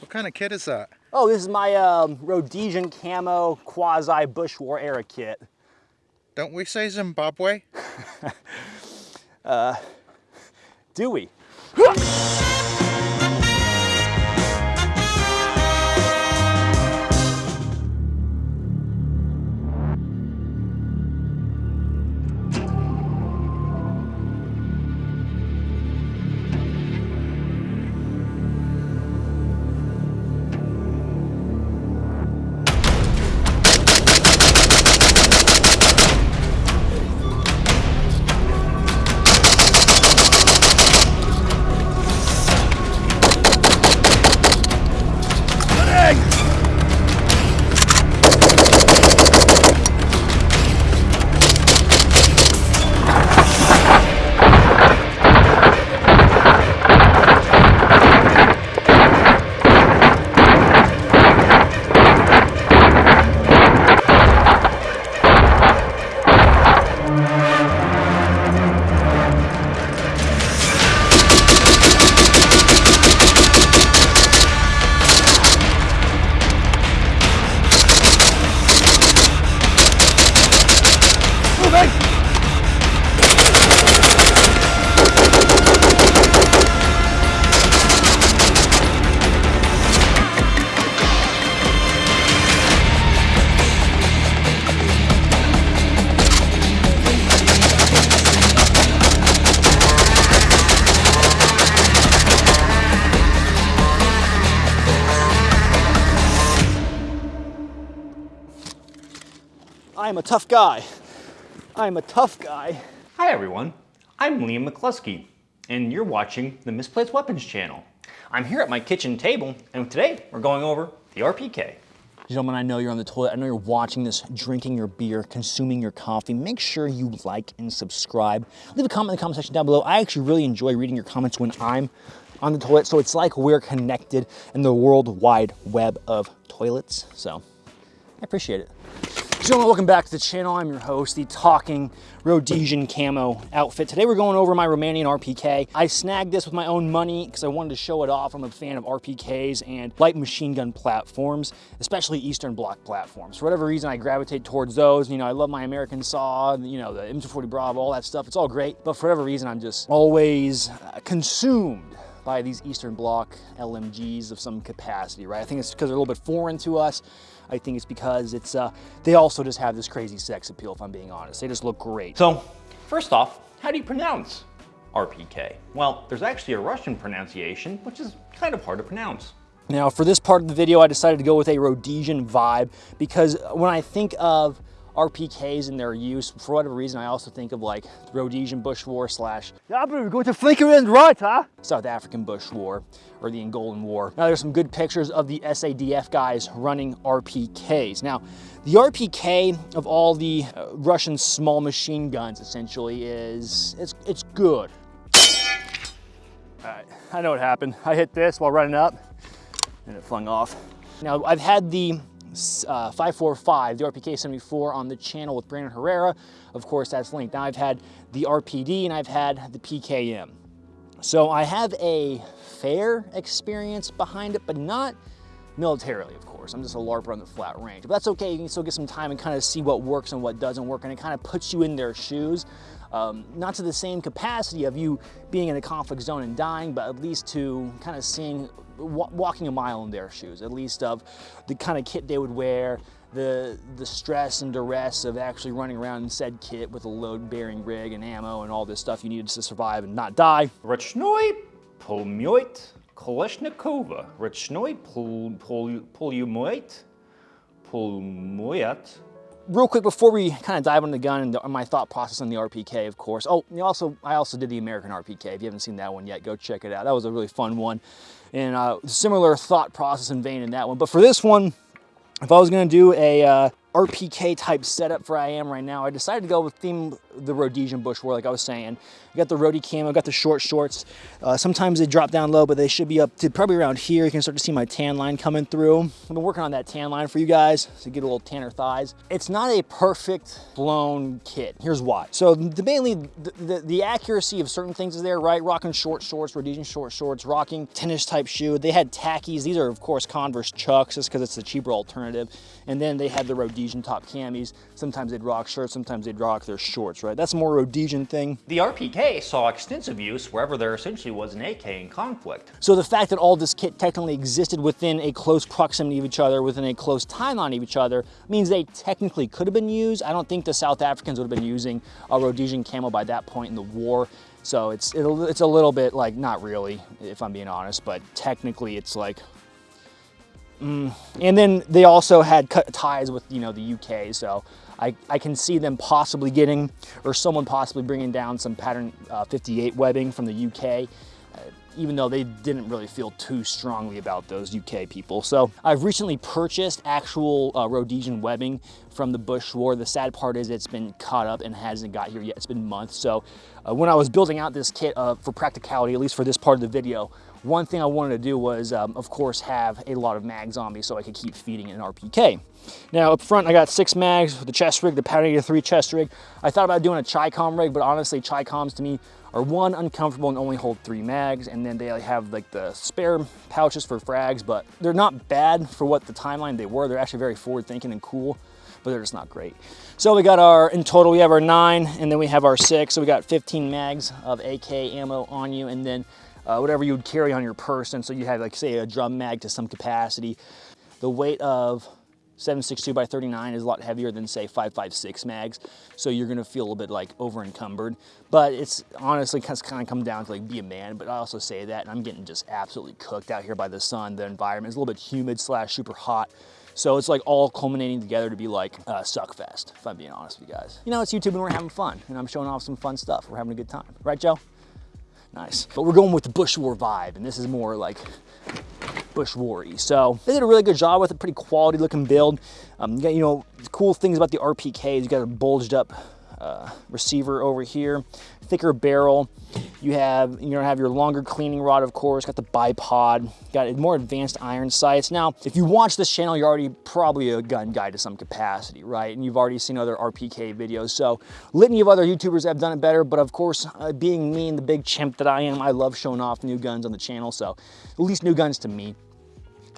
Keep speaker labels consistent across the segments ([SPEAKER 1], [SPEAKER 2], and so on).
[SPEAKER 1] What kind of kit is that?
[SPEAKER 2] Oh, this is my um, Rhodesian camo quasi Bush War era kit.
[SPEAKER 1] Don't we say Zimbabwe?
[SPEAKER 2] uh, do we? I am a tough guy. I am a tough guy.
[SPEAKER 3] Hi everyone, I'm Liam McCluskey, and you're watching the Misplaced Weapons channel. I'm here at my kitchen table, and today we're going over the RPK.
[SPEAKER 2] Gentlemen, I know you're on the toilet. I know you're watching this, drinking your beer, consuming your coffee. Make sure you like and subscribe. Leave a comment in the comment section down below. I actually really enjoy reading your comments when I'm on the toilet, so it's like we're connected in the world wide web of toilets. So I appreciate it. Gentlemen, welcome back to the channel. I'm your host, the talking Rhodesian camo outfit. Today we're going over my Romanian RPK. I snagged this with my own money because I wanted to show it off. I'm a fan of RPKs and light machine gun platforms, especially Eastern Bloc platforms. For whatever reason, I gravitate towards those. You know, I love my American Saw, you know, the M240 Bravo, all that stuff. It's all great. But for whatever reason, I'm just always uh, consumed by these Eastern Bloc LMGs of some capacity, right? I think it's because they're a little bit foreign to us. I think it's because it's uh, they also just have this crazy sex appeal, if I'm being honest. They just look great.
[SPEAKER 3] So, first off, how do you pronounce RPK? Well, there's actually a Russian pronunciation, which is kind of hard to pronounce.
[SPEAKER 2] Now, for this part of the video, I decided to go with a Rhodesian vibe because when I think of RPKs and their use. For whatever reason, I also think of like the Rhodesian Bush War slash
[SPEAKER 4] yeah, but we're going to flanker and right, huh?
[SPEAKER 2] South African Bush War or the Angolan War. Now there's some good pictures of the SADF guys running RPKs. Now, the RPK of all the uh, Russian small machine guns essentially is, it's, it's good. All right, I know what happened. I hit this while running up and it flung off. Now I've had the uh, 545, the RPK-74 on the channel with Brandon Herrera. Of course, that's linked. Now I've had the RPD and I've had the PKM. So I have a fair experience behind it, but not militarily, of course. I'm just a LARPer on the flat range. But that's okay, you can still get some time and kind of see what works and what doesn't work, and it kind of puts you in their shoes. Um, not to the same capacity of you being in a conflict zone and dying, but at least to kind of seeing walking a mile in their shoes, at least of the kind of kit they would wear, the, the stress and duress of actually running around in said kit with a load-bearing rig and ammo and all this stuff you needed to survive and not die.
[SPEAKER 3] Polumyoit Polmyoit
[SPEAKER 2] real quick before we kind of dive into the gun and the, my thought process on the RPK, of course. Oh, also I also did the American RPK. If you haven't seen that one yet, go check it out. That was a really fun one, and uh, similar thought process and vein in that one. But for this one, if I was going to do a uh, RPK type setup for I am right now, I decided to go with theme the Rhodesian bush war, like I was saying. I got the Rhody camo, got the short shorts. Uh, sometimes they drop down low, but they should be up to probably around here. You can start to see my tan line coming through. I've been working on that tan line for you guys to get a little tanner thighs. It's not a perfect blown kit. Here's why. So the mainly the, the, the accuracy of certain things is there, right? Rocking short shorts, Rhodesian short shorts, rocking tennis type shoe. They had tackies. These are of course Converse Chucks just because it's the cheaper alternative. And then they had the Rhodesian top camis. Sometimes they'd rock shirts, sometimes they'd rock their shorts, right? That's more Rhodesian thing.
[SPEAKER 3] The RPK saw extensive use wherever there essentially was an AK in conflict.
[SPEAKER 2] So the fact that all this kit technically existed within a close proximity of each other, within a close timeline of each other, means they technically could have been used. I don't think the South Africans would have been using a Rhodesian camo by that point in the war. So it's, it's a little bit like, not really, if I'm being honest, but technically it's like, mm. and then they also had cut ties with, you know, the UK. So I, I can see them possibly getting, or someone possibly bringing down some pattern uh, 58 webbing from the UK uh, even though they didn't really feel too strongly about those UK people. So I've recently purchased actual uh, Rhodesian webbing from the Bush War. The sad part is it's been caught up and hasn't got here yet. It's been months. So uh, when I was building out this kit uh, for practicality, at least for this part of the video, one thing I wanted to do was, um, of course, have a lot of mags on me so I could keep feeding an RPK. Now up front, I got six mags the chest rig, the Powder 3 chest rig. I thought about doing a Chicom rig, but honestly, Chicoms to me are one, uncomfortable and only hold three mags, and then they have like the spare pouches for frags, but they're not bad for what the timeline they were. They're actually very forward thinking and cool, but they're just not great. So we got our, in total, we have our nine, and then we have our six, so we got 15 mags of AK ammo on you, and then uh, whatever you would carry on your person. So you have like, say, a drum mag to some capacity. The weight of 762 by 39 is a lot heavier than say 556 mags. So you're gonna feel a little bit like over encumbered, but it's honestly kind of come down to like be a man. But I also say that and I'm getting just absolutely cooked out here by the sun. The environment is a little bit humid slash super hot. So it's like all culminating together to be like uh, Suckfest, if I'm being honest with you guys. You know, it's YouTube and we're having fun and I'm showing off some fun stuff. We're having a good time. Right, Joe? Nice. But we're going with the Bush War vibe and this is more like bush wary. So they did a really good job with a pretty quality looking build. Um, you got, you know, cool things about the RPK is you got a bulged up uh, receiver over here, thicker barrel. You have, you know, have your longer cleaning rod, of course, got the bipod, got more advanced iron sights. Now, if you watch this channel, you're already probably a gun guy to some capacity, right? And you've already seen other RPK videos. So litany of other YouTubers have done it better, but of course, uh, being me and the big chimp that I am, I love showing off new guns on the channel. So at least new guns to me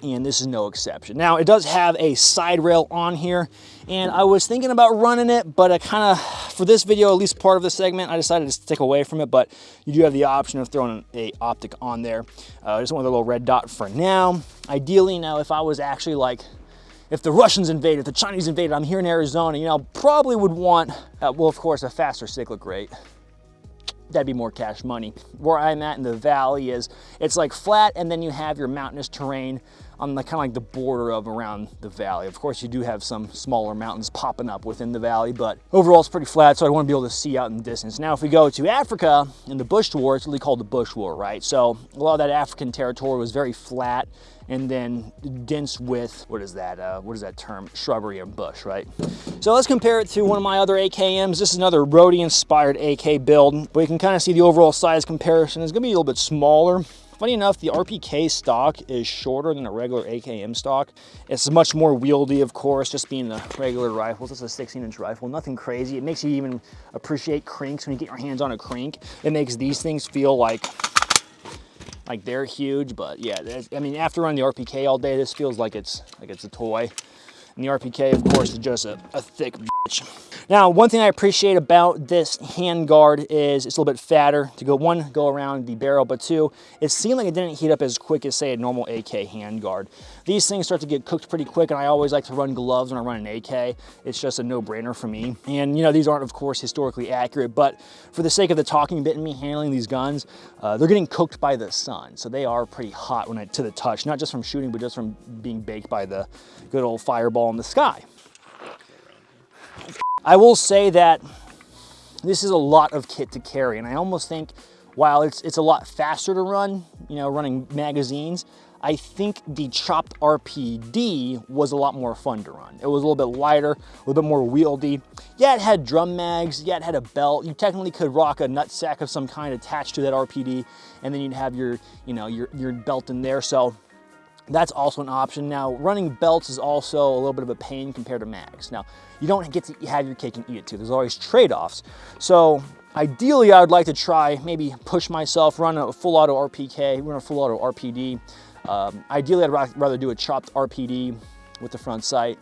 [SPEAKER 2] and this is no exception. Now, it does have a side rail on here, and I was thinking about running it, but I kind of, for this video, at least part of the segment, I decided to stick away from it, but you do have the option of throwing a optic on there. Uh, just want the little red dot for now. Ideally, now, if I was actually like, if the Russians invaded, the Chinese invaded, I'm here in Arizona, you know, probably would want, uh, well, of course, a faster cyclic rate that'd be more cash money. Where I'm at in the valley is, it's like flat and then you have your mountainous terrain on the kind of like the border of around the valley. Of course, you do have some smaller mountains popping up within the valley, but overall it's pretty flat, so I want to be able to see out in the distance. Now, if we go to Africa in the Bush War, it's really called the Bush War, right? So a lot of that African territory was very flat and then dense with, what is that, uh, what is that term? Shrubbery and bush, right? So let's compare it to one of my other AKMs. This is another Rhody inspired AK build, but you can kind of see the overall size comparison. It's gonna be a little bit smaller Funny enough, the RPK stock is shorter than a regular AKM stock. It's much more wieldy, of course, just being the regular rifles. It's a 16 inch rifle, nothing crazy. It makes you even appreciate cranks when you get your hands on a crank. It makes these things feel like like they're huge, but yeah, I mean, after running the RPK all day, this feels like it's like it's a toy. And the RPK, of course, is just a, a thick bitch. Now, one thing I appreciate about this handguard is it's a little bit fatter to go, one, go around the barrel, but two, it seemed like it didn't heat up as quick as, say, a normal AK handguard. These things start to get cooked pretty quick, and I always like to run gloves when I run an AK. It's just a no-brainer for me. And, you know, these aren't, of course, historically accurate, but for the sake of the talking bit and me handling these guns, uh, they're getting cooked by the sun, so they are pretty hot when I, to the touch, not just from shooting, but just from being baked by the good old fireball in the sky. I will say that this is a lot of kit to carry, and I almost think while it's, it's a lot faster to run, you know, running magazines, I think the chopped RPD was a lot more fun to run. It was a little bit lighter, a little bit more wieldy. Yeah, it had drum mags, yeah, it had a belt. You technically could rock a nut sack of some kind attached to that RPD, and then you'd have your, you know, your, your belt in there. So that's also an option. Now, running belts is also a little bit of a pain compared to mags. Now, you don't get to have your cake and eat it too. There's always trade-offs. So ideally, I would like to try, maybe push myself, run a full auto RPK, run a full auto RPD. Um, ideally, I'd rather do a chopped RPD with the front sight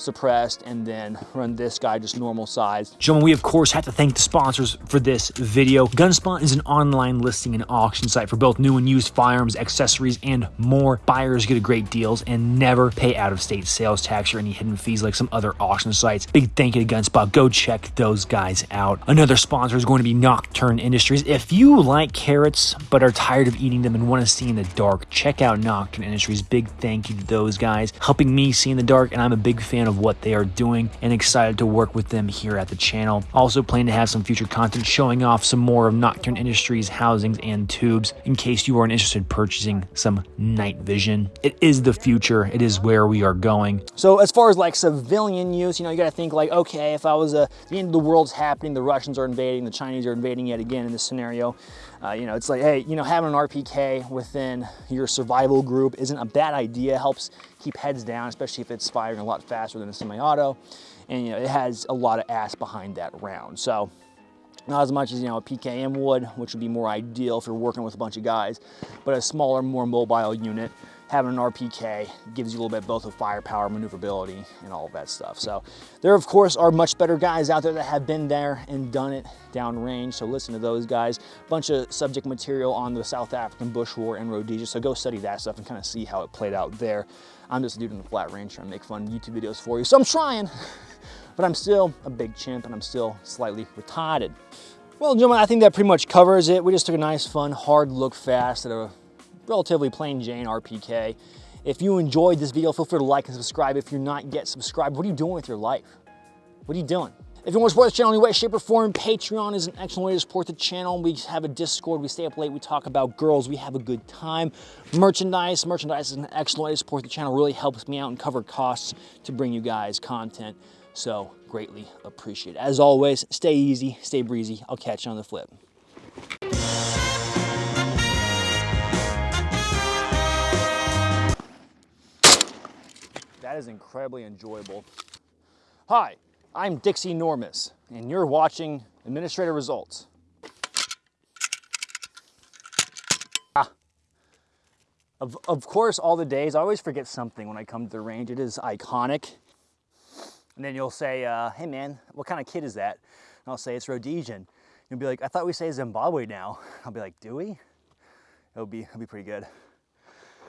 [SPEAKER 2] suppressed and then run this guy just normal size.
[SPEAKER 5] Gentlemen, we of course have to thank the sponsors for this video. Gunspot is an online listing and auction site for both new and used firearms, accessories, and more. Buyers get a great deals and never pay out-of-state sales tax or any hidden fees like some other auction sites. Big thank you to Gunspot. Go check those guys out. Another sponsor is going to be Nocturn Industries. If you like carrots but are tired of eating them and want to see in the dark, check out Nocturn Industries. Big thank you to those guys helping me see in the dark, and I'm a big fan of what they are doing and excited to work with them here at the channel. Also plan to have some future content showing off some more of Nocturn Industries housings and tubes in case you are interested in purchasing some night vision. It is the future. It is where we are going.
[SPEAKER 2] So as far as like civilian use, you know, you got to think like, okay, if I was a, the end of the world's happening, the Russians are invading, the Chinese are invading yet again in this scenario, uh, you know, it's like, hey, you know, having an RPK within your survival group isn't a bad idea. Helps keep heads down, especially if it's firing a lot faster than a semi-auto. And, you know, it has a lot of ass behind that round. So not as much as, you know, a PKM would, which would be more ideal if you're working with a bunch of guys, but a smaller, more mobile unit having an RPK gives you a little bit both of firepower, maneuverability, and all of that stuff. So there, of course, are much better guys out there that have been there and done it downrange. So listen to those guys. Bunch of subject material on the South African Bush War and Rhodesia. So go study that stuff and kind of see how it played out there. I'm just a dude in the flat range trying to make fun YouTube videos for you. So I'm trying, but I'm still a big chimp and I'm still slightly retarded. Well, gentlemen, I think that pretty much covers it. We just took a nice, fun, hard look fast at a relatively plain Jane RPK. If you enjoyed this video, feel free to like and subscribe. If you're not yet subscribed, what are you doing with your life? What are you doing? If you want to support the channel in any way, shape, or form, Patreon is an excellent way to support the channel. We have a Discord, we stay up late, we talk about girls, we have a good time. Merchandise, merchandise is an excellent way to support the channel, really helps me out and cover costs to bring you guys content. So greatly appreciate it. As always, stay easy, stay breezy. I'll catch you on the flip. That is incredibly enjoyable. Hi, I'm Dixie Normus, and you're watching Administrator Results. Ah. Of, of course, all the days, I always forget something when I come to the range. It is iconic. And then you'll say, uh, hey man, what kind of kid is that? And I'll say, it's Rhodesian. You'll be like, I thought we say Zimbabwe now. I'll be like, do we? It'll be, it'll be pretty good.